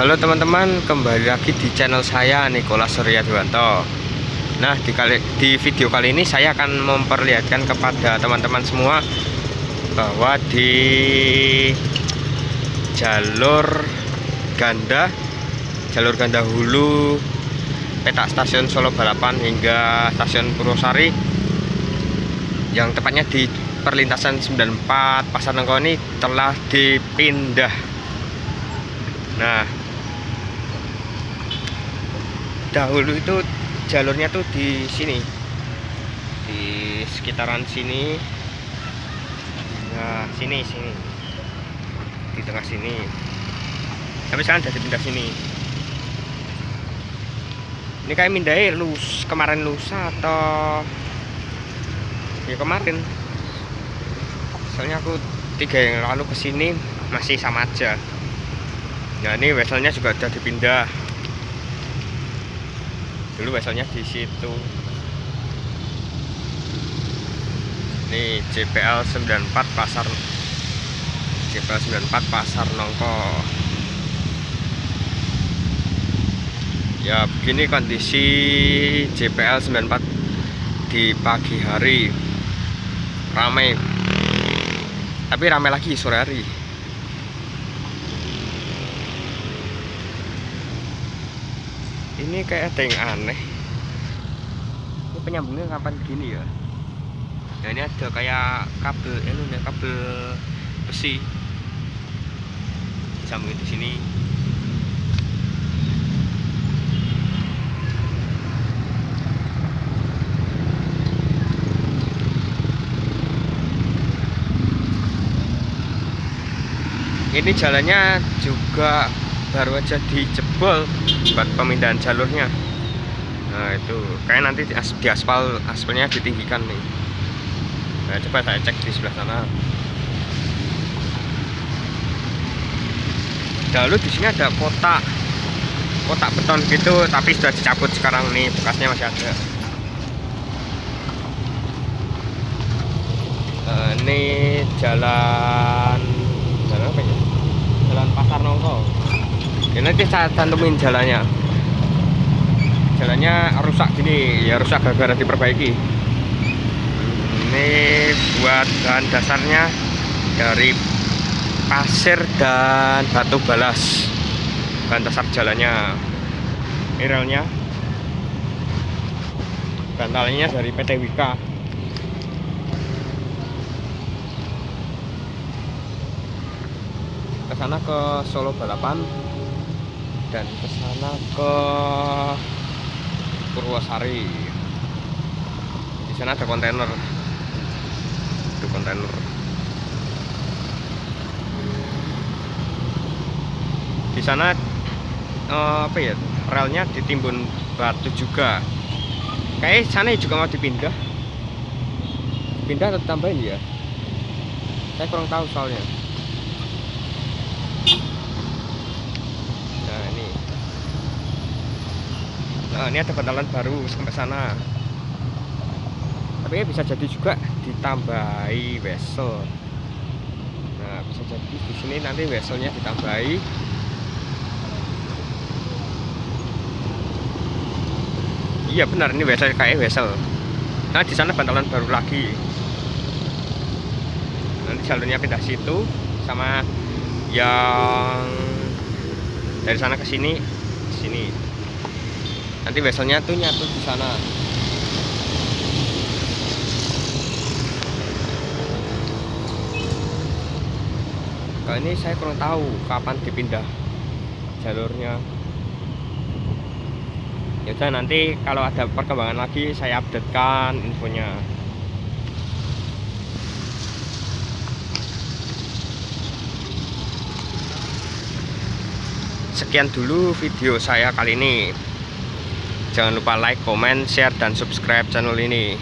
Halo teman-teman, kembali lagi di channel saya Nikola Surya Dewanto. Nah, di, kali, di video kali ini saya akan memperlihatkan kepada teman-teman semua bahwa di jalur ganda, jalur ganda hulu petak stasiun Solo Balapan hingga stasiun Purwosari yang tepatnya di perlintasan 94 Pasar Nengko ini telah dipindah. Nah, dahulu itu jalurnya tuh di sini. Di sekitaran sini. Nah sini sini. Di tengah sini. Tapi sekarang jadi pindah sini. Ini kayak mindai lus kemarin lusa atau ya kemarin. Soalnya aku tiga yang lalu ke sini masih sama aja. Nah ini weselnya juga udah dipindah dulu weselnya di situ. Ini JPL 94 pasar JPL 94 pasar Nongko. Ya begini kondisi JPL 94 di pagi hari. Ramai tapi ramai lagi sore hari ini kayak ada yang aneh. Ini penyambungnya kapan begini ya? Nah ini ada kayak kabel ini ya kabel besi. Disambungin di sini. Ini jalannya juga baru aja dijebol buat pemindahan jalurnya. Nah itu. Kayak nanti di, as, di aspal aspalnya ditinggikan nih. Nah coba saya cek di sebelah sana. Dahulu di sini ada kotak. Kotak beton gitu tapi sudah dicabut sekarang nih bekasnya masih ada. Uh, ini jalan jalan apa ya? Jalan pasar nongko ini nanti saya cantumin jalannya. Jalannya rusak gini ya rusak gara-gara diperbaiki. Ini buat bahan dasarnya dari pasir dan batu balas. Bahan dasar jalannya. Ini relnya bantalnya dari PT Wika ke sana ke Solo Balapan dan ke sana ke Purwosari. Di sana ada kontainer. Itu kontainer. Di sana eh, apa ya? Relnya ditimbun batu juga. Kayak sana juga mau dipindah. Pindah atau tambahin ya? Saya kurang tahu soalnya. Nah ini ada bantalan baru sampai sana. Tapi bisa jadi juga ditambahi wesel. Nah bisa jadi di sini nanti weselnya ditambahi. Iya benar ini wesel kayak wesel. Nah di sana bantalan baru lagi. Nanti jalurnya pindah situ sama yang dari sana ke sini sini nanti weselnya tuh nyatu di sana. Kalau ini saya kurang tahu kapan dipindah jalurnya. Ya udah nanti kalau ada perkembangan lagi saya updatekan infonya. Sekian dulu video saya kali ini Jangan lupa like, comment, share, dan subscribe channel ini.